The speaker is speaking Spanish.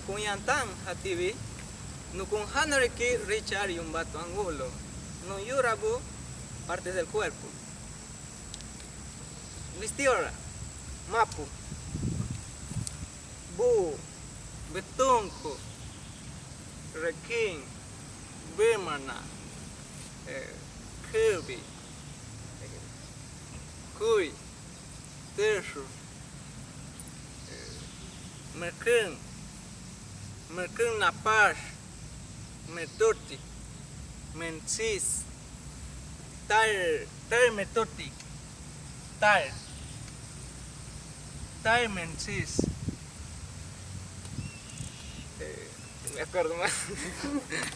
Akuyantan hativi nukun hanariki richar yumbato angulo. No yurabu partes del cuerpo. Vistiora, mapu, bu, betunco, requín, bimana, eh, eh, cuy, terço, eh, mercão, mercão na paz, metoti, mensis, tar, tar metoti, tar, tar mensis. Eh, me acuerdo más.